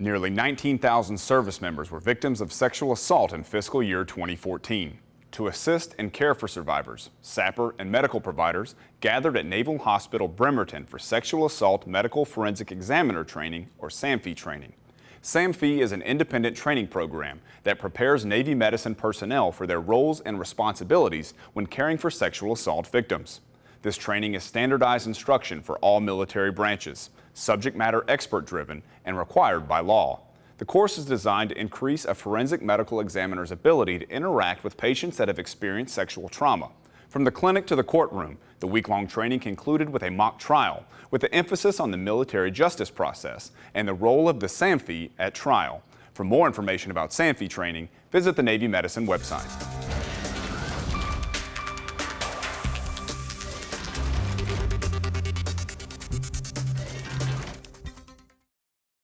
Nearly 19,000 service members were victims of sexual assault in fiscal year 2014. To assist and care for survivors, SAPR and medical providers gathered at Naval Hospital Bremerton for Sexual Assault Medical Forensic Examiner Training, or SAMFE training. SAMFE is an independent training program that prepares Navy medicine personnel for their roles and responsibilities when caring for sexual assault victims. This training is standardized instruction for all military branches, subject matter expert driven, and required by law. The course is designed to increase a forensic medical examiner's ability to interact with patients that have experienced sexual trauma. From the clinic to the courtroom, the week-long training concluded with a mock trial, with the emphasis on the military justice process and the role of the SAMFE at trial. For more information about SAMFE training, visit the Navy Medicine website.